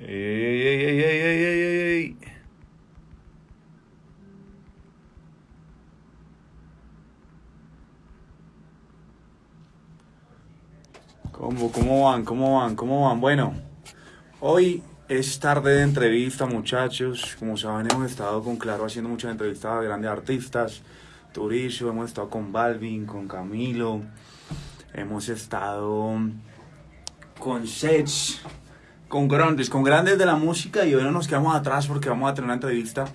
Ey, ey, ey. ¿Cómo, ¿Cómo van? ¿Cómo van? ¿Cómo van? Bueno, hoy es tarde de entrevista, muchachos. Como saben, hemos estado con Claro haciendo muchas entrevistas a grandes artistas. Turicio, hemos estado con Balvin, con Camilo. Hemos estado con Sets, con grandes, con grandes de la música y hoy no nos quedamos atrás porque vamos a tener una entrevista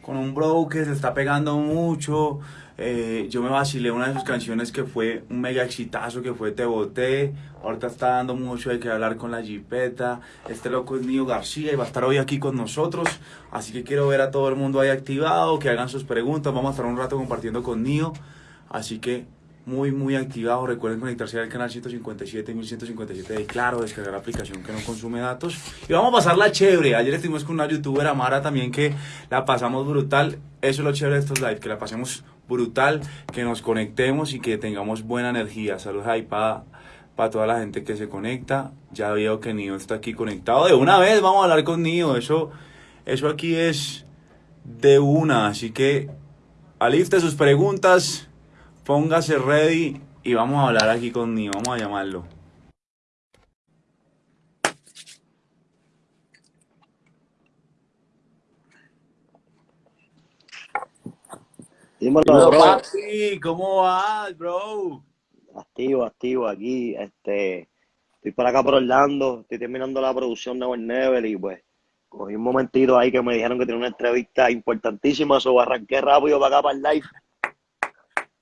con un bro que se está pegando mucho. Eh, yo me vacilé una de sus canciones que fue un mega exitazo, que fue Te Boté. Ahorita está dando mucho de que hablar con la Jipeta. Este loco es Nio García y va a estar hoy aquí con nosotros. Así que quiero ver a todo el mundo ahí activado, que hagan sus preguntas. Vamos a estar un rato compartiendo con Nio. Así que muy, muy activado. Recuerden conectarse al canal 157 1157 de Claro, descargar la aplicación que no consume datos. Y vamos a pasarla chévere. Ayer estuvimos con una youtuber, Amara, también que la pasamos brutal. Eso es lo chévere de estos live, que la pasemos brutal, que nos conectemos y que tengamos buena energía. Saludos ahí para para toda la gente que se conecta. Ya veo que Nio está aquí conectado. De una vez vamos a hablar con Nio. Eso, eso aquí es de una. Así que aliste sus preguntas Póngase ready y vamos a hablar aquí con Nio, vamos a llamarlo. Dímelo, bro. Papi, ¿cómo vas, bro? Activo, activo aquí. Este, estoy por acá por Orlando, estoy terminando la producción de Never y pues cogí un momentito ahí que me dijeron que tenía una entrevista importantísima, eso arranqué rápido para acá para el live.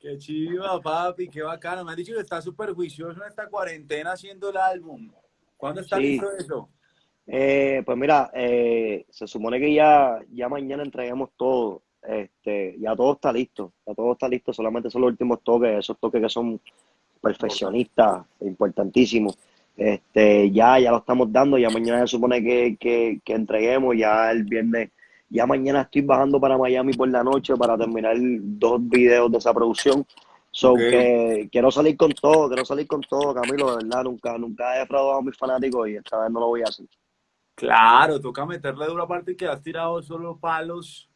Qué chiva, papi, qué bacano. Me han dicho que está súper juicioso en esta cuarentena haciendo el álbum. ¿Cuándo está Sí. listo eso? Eh, pues mira, eh, se supone que ya, ya mañana entreguemos todo. Este, ya todo está listo, ya todo está listo, solamente son los últimos toques, esos toques que son perfeccionistas, importantísimos. Este, ya, ya lo estamos dando, ya mañana se supone que, que, que entreguemos, ya el viernes, ya mañana estoy bajando para Miami por la noche para terminar dos videos de esa producción. So que quiero salir con todo, quiero salir con todo, Camilo, de verdad, nunca, nunca he defraudado a mis fanáticos y esta vez no lo voy a hacer. Claro, toca meterle duro aparte que has tirado solo palos.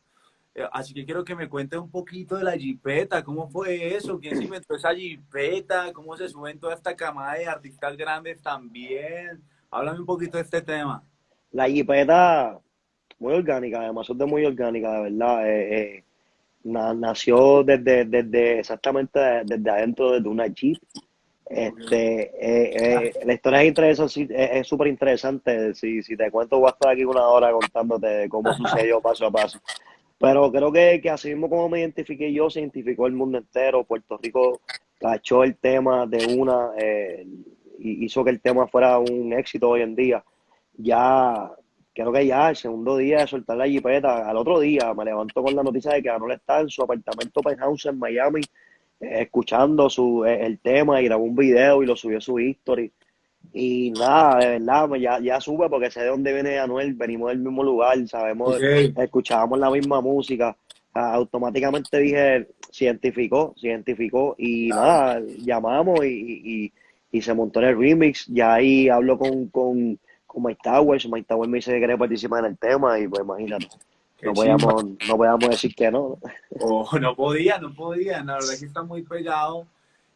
Eh, Así que quiero que me cuentes un poquito de la jipeta, ¿cómo fue eso? ¿Quién se inventó esa jipeta? ¿Cómo se suben toda esta camada de artistas grandes también? Háblame un poquito de este tema. La jipeta, muy orgánica, además es de muy orgánica, de verdad. eh, eh, na- nació desde, desde exactamente desde adentro de una jeep. Este, eh, la historia es interesante, es súper interesante. Si, si te cuento, voy a estar aquí una hora contándote cómo sucedió paso a paso. Pero creo que, que así mismo como me identifiqué yo, se identificó el mundo entero. Puerto Rico cachó el tema de una eh, y hizo que el tema fuera un éxito hoy en día. Ya, creo que ya el segundo día de soltar la jipeta, al otro día me levanto con la noticia de que Anuel está en su apartamento penthouse en Miami eh, escuchando su, eh, el tema y grabó un video y lo subió a su history. Y nada, de verdad, ya, ya sube porque sé de dónde viene Anuel, venimos del mismo lugar, sabemos, escuchábamos la misma música. Ah, automáticamente dije, se identificó, se identificó y nada, llamamos y, y, y- y se montó en el remix. Ya ahí hablo con, con, con Mike Towers, Mike Towers me dice que quiere participar en el tema y pues imagínate, no podíamos, no podíamos decir que no. Oh, no podía, no podía. La verdad es que está muy pegado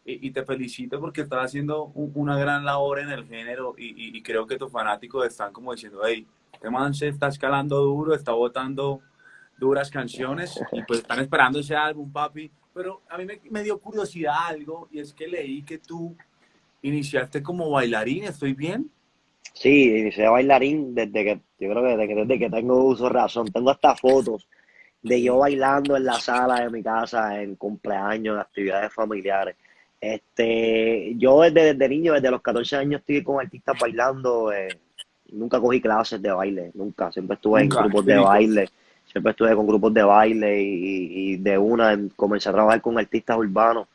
y, y te felicito porque estás haciendo un- una gran labor en el género y, y- y creo que tus fanáticos están como diciendo, hey, este man se está escalando duro, está botando duras canciones y pues están esperando ese álbum, papi. Pero a mí me, me dio curiosidad algo y es que leí que tú iniciaste como bailarín, ¿estoy bien? Sí, inicié bailarín desde que, yo creo que desde que, desde que tengo uso razón. Tengo hasta fotos de yo bailando en la sala de mi casa, en cumpleaños, en actividades familiares. Este, yo desde, desde niño, desde los 14 años, estoy con artistas bailando. eh, nunca cogí clases de baile, nunca. Siempre estuve en grupos de baile, siempre estuve con grupos de baile y, y- y de una comencé a trabajar con artistas urbanos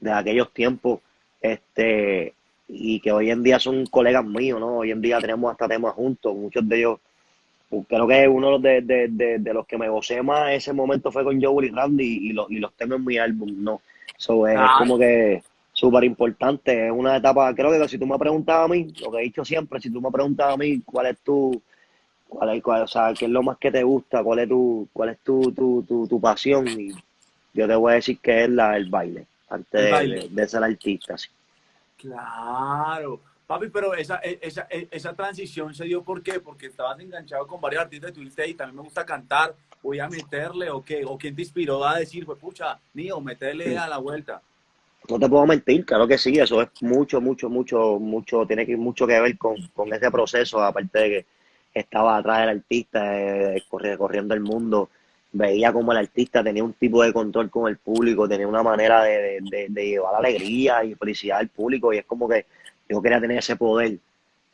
de aquellos tiempos. Este, y que hoy en día son colegas míos, ¿no? Hoy en día tenemos hasta temas juntos, muchos de ellos. Creo que uno de, de, de, de los que me gocé más ese momento fue con Joel y Randy y, los y los temas en mi álbum, ¿no? So, es Ah. como que súper importante, es una etapa, creo que si tú me preguntabas a mí, lo que he dicho siempre, si tú me preguntabas a mí cuál es tu, cuál es, cuál, o sea, qué es lo más que te gusta, cuál es tu, cuál es tu, tu, tu, tu pasión. Y yo te voy a decir que es la, el baile, antes El de, baile. de- de ser artista. sí. Claro. Papi, pero esa, e- esa, e- esa transición se dio ¿por qué? Porque estabas enganchado con varios artistas y tú dijiste, "Ey, también me gusta cantar, voy a meterle o qué, o quién te inspiró a decir, pues pucha, Nio, meterle Sí. a la vuelta. No te puedo mentir, claro que sí, eso es mucho, mucho, mucho, mucho, tiene que mucho que ver con, con ese proceso, aparte de que estaba atrás del artista, eh, corri- corriendo el mundo, veía como el artista tenía un tipo de control con el público, tenía una manera de, de, de- de llevar alegría y felicidad al público, y es como que yo quería tener ese poder.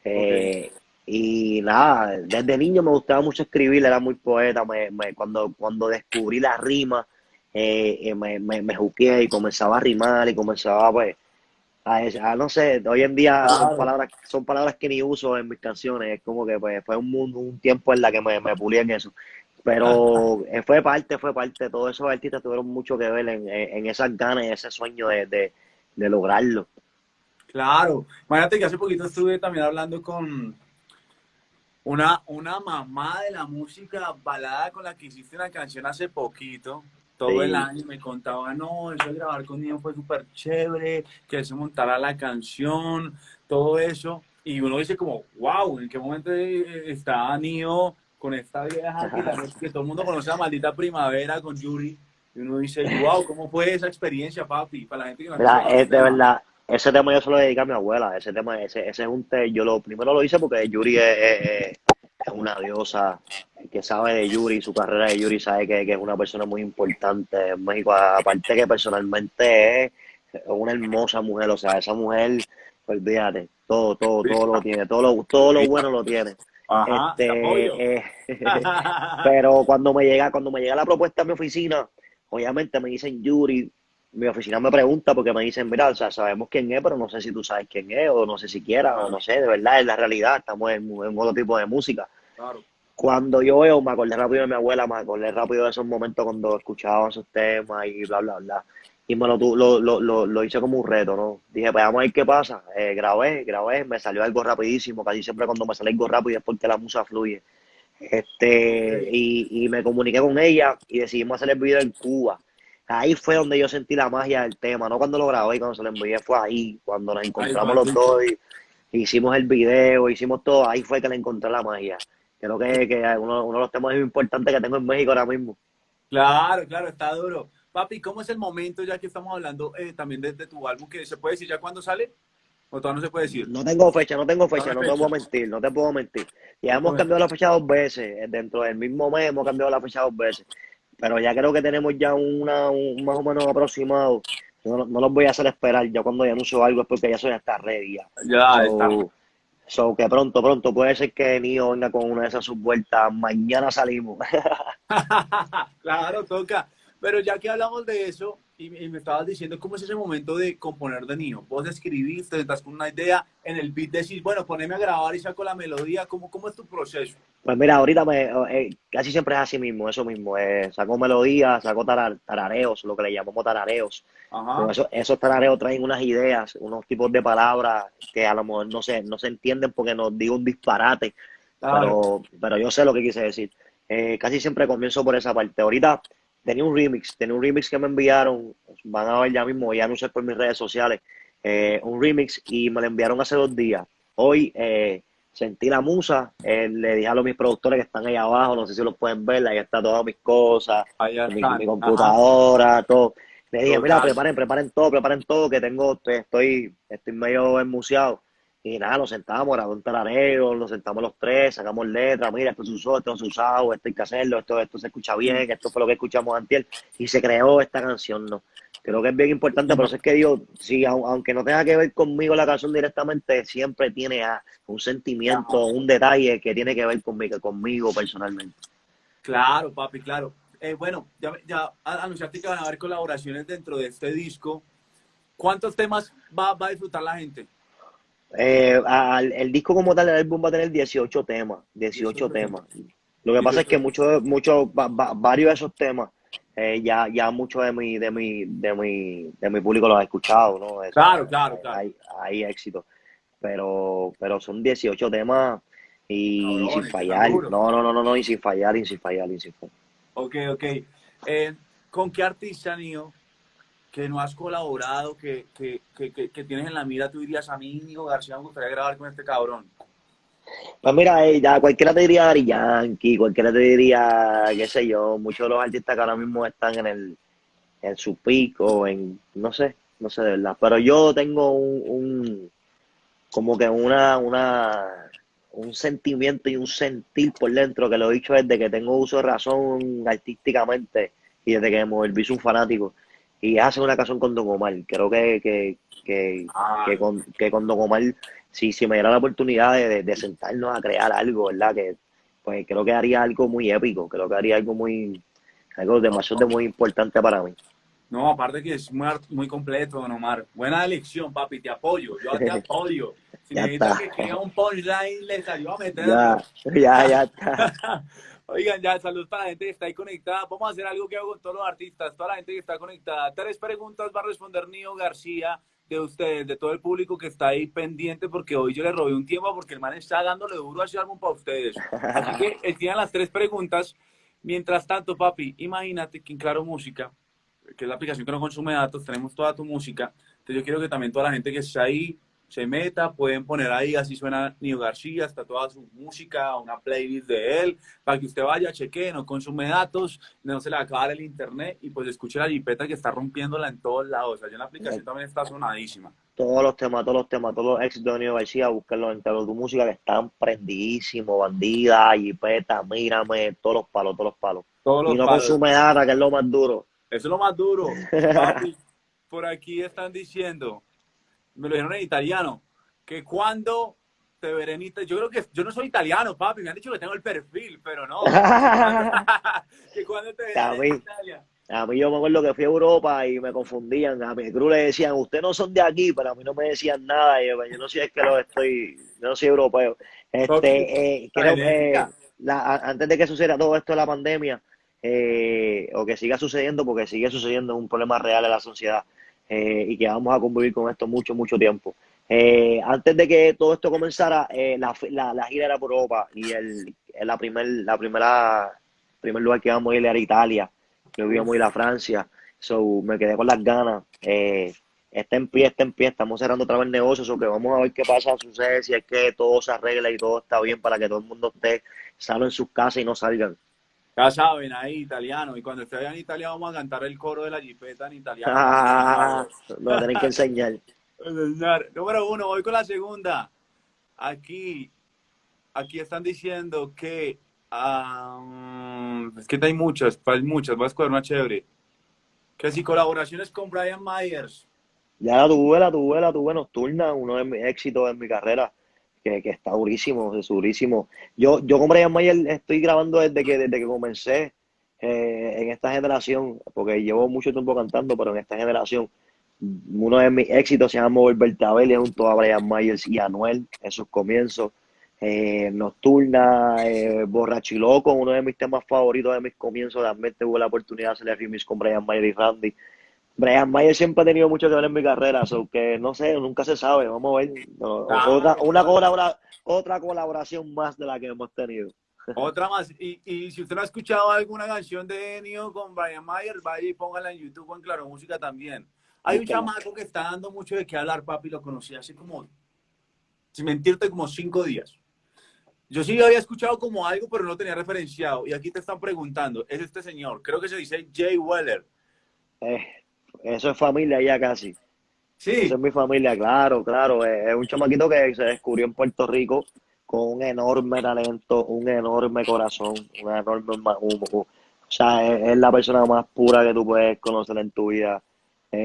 Eh, y nada, desde niño me gustaba mucho escribir, era muy poeta, me, me- cuando, cuando descubrí la rima, eh, eh, me, me, me juqueé y comenzaba a rimar y comenzaba pues a, a no sé, hoy en día son palabras, son palabras que ni uso en mis canciones, es como que pues fue un mundo, un tiempo en la que me, me pulí en eso. Pero eh, fue parte, fue parte, todos esos artistas tuvieron mucho que ver en, en, en esas ganas y ese sueño de, de, de lograrlo. Claro. Imagínate que hace poquito estuve también hablando con una, una mamá de la música balada con la que hiciste una canción hace poquito. Todo Sí. el año me contaba, no, eso de grabar con Nio fue súper chévere, que se montara la canción, todo eso. Y uno dice como, wow, ¿en qué momento eh, está Nio con esta vieja que, la- que todo el mundo conoce la maldita primavera con Yuri? Y uno dice, wow, ¿cómo fue esa experiencia, papi? Para la gente que no escuchado es de verdad, ese tema yo se lo dediqué a mi abuela, ese tema, ese, ese es un te- yo lo primero lo hice porque Yuri es, es- es una diosa, que sabe de Yuri, su carrera de Yuri sabe que, que es una persona muy importante en México, aparte que personalmente es una hermosa mujer, o sea, esa mujer, olvídate, todo, todo, todo lo tiene, todo lo, todo lo bueno lo tiene. Ajá. Este, eh, pero cuando me llega, cuando me llega la propuesta a mi oficina, obviamente me dicen Yuri, mi oficina me pregunta porque me dicen, mira, o sea, sabemos quién es, pero no sé si tú sabes quién es, o no sé si quieras, o no sé, de verdad, es la realidad, estamos en, en otro tipo de música. Claro. Cuando yo veo, me acordé rápido de mi abuela, me acordé rápido de esos momentos cuando escuchaba esos temas y bla, bla, bla. Y me lo, lo, lo, lo, lo hice como un reto, ¿no? Dije, pues vamos a ver qué pasa. Eh, grabé, grabé, me salió algo rapidísimo, casi siempre cuando me sale algo rápido es porque la musa fluye. Este, y, y me comuniqué con ella y decidimos hacer el video en Cuba. Ahí fue donde yo sentí la magia del tema, no cuando lo grabé, cuando se lo envié, fue ahí, cuando nos encontramos los dos y hicimos el video, hicimos todo, ahí fue que le encontré la magia. Creo que, que uno, uno de los temas más importantes que tengo en México ahora mismo. Claro, claro, está duro. Papi, ¿cómo es el momento ya que estamos hablando eh, también de, de tu álbum? que ¿Se puede decir ya cuándo sale? ¿O todavía no se puede decir? No tengo fecha, no tengo fecha, No te puedo mentir, no te puedo mentir. Ya hemos cambiado la fecha dos veces, eh, dentro del mismo mes hemos cambiado la fecha dos veces, pero ya creo que tenemos ya una, un más o menos aproximado. No, no los voy a hacer esperar, ya cuando ya anuncio algo es porque ya eso ya está ready ya. Ya, So, está. so que pronto, pronto, puede ser que Nio venga con una de esas subvueltas, mañana salimos. claro, toca. Pero ya que hablamos de eso, y, y me estabas diciendo cómo es ese momento de componer de niño. Vos escribiste, estás con una idea, en el beat decís, bueno, poneme a grabar y saco la melodía. ¿Cómo, cómo es tu proceso? Pues mira, ahorita me, eh, casi siempre es así mismo, eso mismo. Eh, saco melodías, saco tarar- tarareos, lo que le llamamos tarareos. Ajá. Eso- esos tarareos traen unas ideas, unos tipos de palabras que a lo mejor no se, no se entienden porque nos digo un disparate, Claro. pero, pero yo sé lo que quise decir. Eh, casi siempre comienzo por esa parte. Ahorita tenía un remix, tenía un remix que me enviaron, van a ver ya mismo, voy a anunciar por mis redes sociales, eh, un remix y me lo enviaron hace dos días. Hoy eh, sentí la musa, eh, le dije a los mis productores que están ahí abajo, no sé si los pueden ver, ahí está todas mis cosas, mi, Ajá. computadora, todo. Le dije, mira, preparen, preparen todo, preparen todo, que tengo, estoy, estoy medio enmuciado. Y nada, nos sentamos, grabamos un tarareo, nos sentamos los tres, sacamos letras, mira, esto se usó, esto se usado, esto hay que hacerlo, esto, esto se escucha bien, esto fue lo que escuchamos antes, y se creó esta canción, ¿no? Creo que es bien importante, por eso es que digo, sí, au- aunque no tenga que ver conmigo la canción directamente, siempre tiene un sentimiento, un detalle que tiene que ver conmigo, conmigo personalmente. Claro, papi, claro. Eh, bueno, ya, ya anunciaste que van a haber colaboraciones dentro de este disco. ¿Cuántos temas va, va a disfrutar la gente? Eh, al- el disco como tal, el álbum va a tener 18 temas, 18 18 temas. Lo que pasa es que muchos, muchos, va- va- varios de esos temas, eh, ya, ya mucho de mi, de mi, de mi, de mi público los ha escuchado, ¿no? Eso, Claro, claro, claro. Hay, hay éxito. Pero, pero son 18 temas Y sin fallar. No, no, no, no, no, y sin fallar, y sin fallar, y sin fallar. Ok, ok. Eh, ¿Con qué artista, Nio, que no has colaborado, que, que, que, que, tienes en la mira, tú dirías a mí, Nio García, me gustaría grabar con este cabrón? Pues mira, eh, ya cualquiera te diría Daddy Yankee, cualquiera te diría, qué sé yo, muchos de los artistas que ahora mismo están en el, en su pico, en, no sé, no sé de verdad. Pero yo tengo un, un como que una, una, un sentimiento y un sentir por dentro que lo he dicho desde que tengo uso de razón artísticamente y desde que me volví un fanático. Y es hacer una canción con Don Omar. Creo que, que, que, Ah, que con, que con Don Omar, si, si me diera la oportunidad de, de- de sentarnos a crear algo, ¿verdad? Que pues creo que haría algo muy épico, creo que haría algo muy, algo demasiado muy importante para mí. no, aparte que es muy, muy completo, Don Omar. Buena elección, papi, te apoyo, yo te apoyo. Si necesitas que escriba un punchline, les ayudo a meterlo. Ya, ya, ya está. Oigan, ya, saludos para la gente que está ahí conectada. Vamos a hacer algo que hago con todos los artistas, toda la gente que está conectada. Tres preguntas va a responder Nio García de ustedes, de todo el público que está ahí pendiente, porque hoy yo le robé un tiempo porque el man está dándole duro a ese álbum para ustedes. Así que él tiene las tres preguntas. Mientras tanto, papi, imagínate que en Claro Música, que es la aplicación que no consume datos, tenemos toda tu música. Entonces yo quiero que también toda la gente que está ahí se meta, pueden poner ahí, así suena Nio García, está toda su música, una playlist de él, para que usted vaya, chequee, no consume datos, no se le va a acabar el internet y pues escuche la jipeta que está rompiéndola en todos lados. Allá en la aplicación también está sonadísima. Todos los temas, todos los temas, todos los éxitos de Nio García, búsquenlos en Claro Tu Música, que están prendidísimos, bandida, jipeta, mírame, todos los palos, todos los palos. Todos los Y no palos. consume data, que es lo más duro. Eso es lo más duro. Papi, por aquí están diciendo, me lo dijeron en italiano, que cuando te veré en Italia, yo creo que yo no soy italiano, papi, me han dicho que tengo el perfil, pero no. que cuando te veré A mí. en Italia. A mí yo me acuerdo que fui a Europa y me confundían. A mi crew le decían, ustedes no son de aquí, pero a mí no me decían nada. Yo, yo no sé es que lo estoy, yo no soy europeo. Este, eh, creo que la- antes de que suceda todo esto de la pandemia, eh, o que siga sucediendo, porque sigue sucediendo, un problema real en la sociedad, eh, y que vamos a convivir con esto mucho, mucho tiempo. Eh, antes de que todo esto comenzara, eh, la, la, gira era por Europa y el, la, primer, la primera primer lugar que íbamos a ir era Italia. Luego íbamos a ir a Francia. So, me quedé con las ganas. Eh, está en pie, está en pie. Estamos cerrando otra vez el negocio. So, que vamos a ver qué pasa, sucede, si es que todo se arregla y todo está bien para que todo el mundo esté sano en sus casas y no salgan. Ya saben, ahí, italiano. Y cuando esté allá en Italia vamos a cantar el coro de la jipeta en italiano. Ah, lo tienen que enseñar. Número uno, voy con la segunda. Aquí, aquí están diciendo que ah, es que hay muchas, hay muchas, voy a escoger una chévere. Que si colaboraciones con Brian Myers. Ya la tuve, la tuve, la tuve nocturna, uno de mis éxitos en mi carrera, que, está durísimo, es durísimo. Yo, yo con Brian Mayer estoy grabando desde que, desde que comencé eh, en esta generación, porque llevo mucho tiempo cantando, pero en esta generación, uno de mis éxitos se llama es junto a Brian Myers y Anuel en sus comienzos. Eh, Nocturna, eh, Borracho Loco, uno de mis temas favoritos de mis comienzos, también tuve la oportunidad de hacer remix con Brian Mayer y Randy. Brian Mayer siempre ha tenido mucho que ver en mi carrera, so que no sé, nunca se sabe, vamos a ver. No, Ah, otra, una colabora- otra colaboración más de la que hemos tenido. Otra más. Y, y si usted no ha escuchado alguna canción de Nio con Brian Myers, vaya y póngala en YouTube o en Claro Música también. Hay un chamaco que está dando mucho de qué hablar, papi, lo conocí hace como, sin mentirte, como cinco días. Yo sí había escuchado como algo, pero no tenía referenciado. Y aquí te están preguntando, es este señor, creo que se dice Jay Weller. Eh, eso es familia ya casi. Sí, Eso es mi familia, claro, claro. Es, un chamaquito que se descubrió en Puerto Rico con un enorme talento, un enorme corazón, una enorme... un- un- o sea, es, es la persona más pura que tú puedes conocer en tu vida. Eh,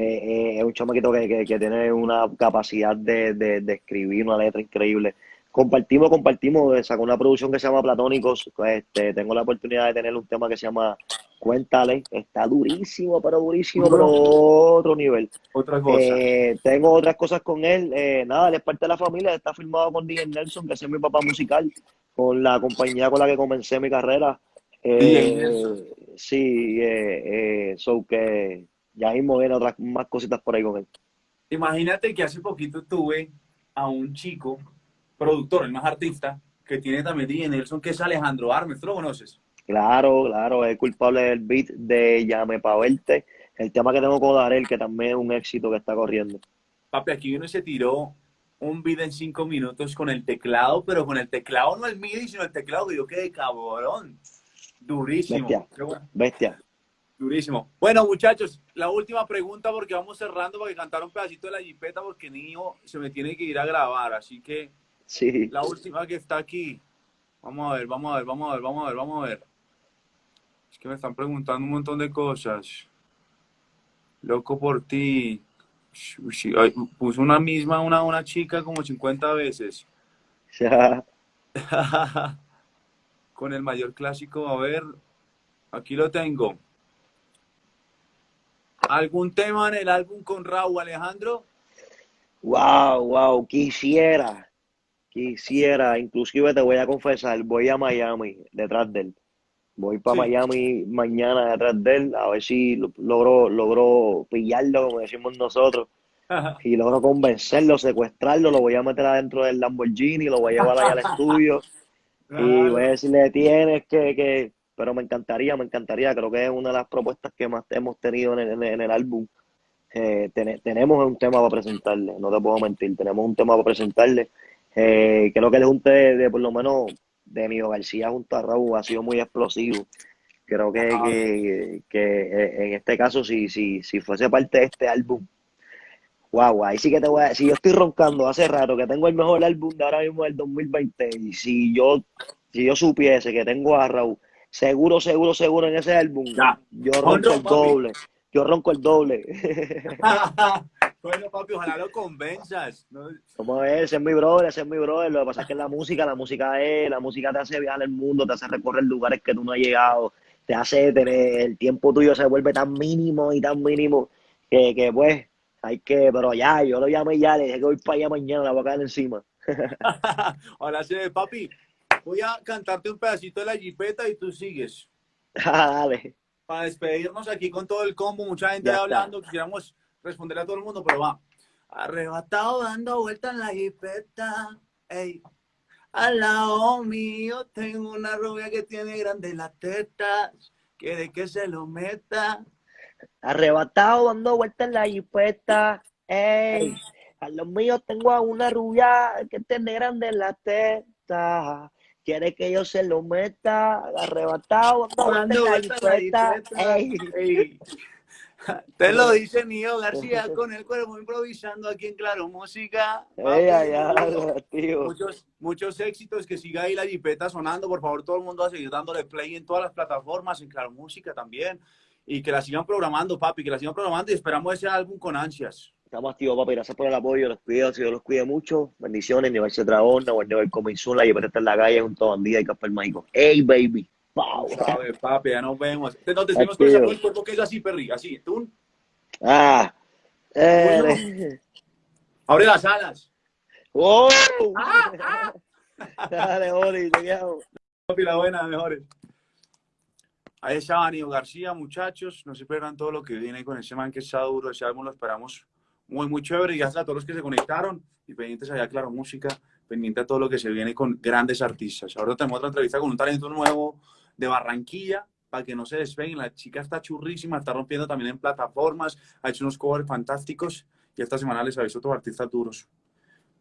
eh, es un chamaquito que, que, que tiene una capacidad de, de, de escribir una letra increíble. Compartimos, compartimos, eh, sacó una producción que se llama Platónicos. Este, tengo la oportunidad de tener un tema que se llama Cuéntale. Está durísimo, pero durísimo, pero otro nivel. otra cosa. Eh, tengo otras cosas con él. Eh, nada, él es parte de la familia. Está firmado con DJ Nelson, que es mi papá musical, con la compañía con la que comencé mi carrera. Eh, DJ Nelson. sí, eh, so que ya mismo vienen otras más cositas por ahí con él. Imagínate que hace poquito tuve a un chico, productor, el más artista, que tiene también DJ Nelson, que es Alejandro Armes. ¿Tú lo conoces? Claro, claro, es culpable del beat de Llame pa' verte. El tema que tengo con Darel, que también es un éxito que está corriendo. Papi, aquí uno se tiró un beat en cinco minutos con el teclado, pero con el teclado no el MIDI, sino el teclado que yo quedé cabrón. Durísimo. Bestia. Bestia. Durísimo. Bueno, muchachos, la última pregunta porque vamos cerrando para que cantar un pedacito de la jipeta porque niño se me tiene que ir a grabar. Así que sí. la última que está aquí. Vamos a ver, vamos a ver, vamos a ver, vamos a ver, vamos a ver. Es que me están preguntando un montón de cosas. Loco por ti. Puso una misma, una, una chica como 50 veces. Ya. Con el mayor clásico, a ver, aquí lo tengo. ¿Algún tema en el álbum con Raúl Alejandro? Wow, wow, quisiera, quisiera, inclusive te voy a confesar, voy a Miami detrás de él. Voy para Miami mañana detrás de él, a ver si logro, logro pillarlo, como decimos nosotros, y logro convencerlo, secuestrarlo, lo voy a meter adentro del Lamborghini, lo voy a llevar allá al estudio, y voy a decirle, tienes que, que, pero me encantaría, me encantaría, creo que es una de las propuestas que más hemos tenido en el, álbum. Eh, tenemos un tema para presentarle, no te puedo mentir, tenemos un tema para presentarle. Eh, creo que el junte de, por lo menos de Mío García junto a Raúl ha sido muy explosivo. Creo que, que, eh, en este caso, si, si, si fuese parte de este álbum, Guau, ahí sí que te voy a decir, yo estoy roncando hace rato que tengo el mejor álbum de ahora mismo del 2020 y si yo, si yo supiese que tengo a Raúl, seguro, seguro, seguro en ese álbum, yo ronco el doble, yo ronco el doble. bueno, papi, ojalá lo convenzas. Como a ver, ese es mi brother, ese es mi brother, lo que pasa es que la música, la música es, la música te hace viajar el mundo, te hace recorrer lugares que tú no has llegado, te hace tener, el tiempo tuyo se vuelve tan mínimo y tan mínimo que, que pues hay que, pero ya, yo lo llamé ya, le dije que voy para allá mañana, la voy a caer encima. Ahora sí, papi, voy a cantarte un pedacito de la jipeta y tú sigues. Dale. Para despedirnos aquí con todo el combo, mucha gente hablando, quisiéramos responder a todo el mundo, pero va. Arrebatado dando vueltas en la jipeta, ey. Al lado mío tengo una rubia que tiene grandes las tetas, quiere que se lo meta Arrebatado dando vueltas en la jipeta. Ey, a los míos tengo a una rubia que tiene grande la teta. Quiere que yo se lo meta. Arrebatado dando vueltas en la jipeta. Ey. Te lo dice Nio García con el cuerpo improvisando aquí en Claro Música. muchos, muchos éxitos, que siga ahí la jipeta sonando. Por favor, todo el mundo a seguir dándole play en todas las plataformas, en Claro Música también y que la sigan programando, papi, que la sigan programando y esperamos ese álbum con ansias. Estamos activos, papi. Gracias por el apoyo, los cuidados, Dios los cuide mucho. Bendiciones, Universo Dragón, Never Coming Soon, la llevaré en la calle junto a Bandida y Casper Mágico. ¡Ey, baby! Wow. Sabes, papi, ya nos vemos. No te decimos con el cuerpo que es así, Perry, así. ¿Tú? Ah. Eh. Abre las alas. ¡Oh! Ah, ah. Dale, Ori, te quiero. Papi, la buena, mejores. Ahí está Aníbal García, muchachos. No se esperan todo lo que viene con ese man que está duro. Ese álbum lo esperamos muy, muy chévere. Y gracias a todos los que se conectaron y pendientes allá, claro, música, pendiente a todo lo que se viene con grandes artistas. Ahora tenemos otra entrevista con un talento nuevo de Barranquilla, para que no se despeguen. La chica está churrísima, está rompiendo también en plataformas, ha hecho unos covers fantásticos. Y esta semana les aviso otros artistas duros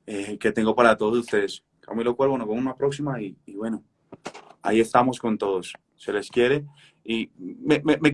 eh, que tengo para todos ustedes. Camilo Cuervo, nos vemos una próxima y, y bueno, ahí estamos con todos. Se les quiere y me, me, me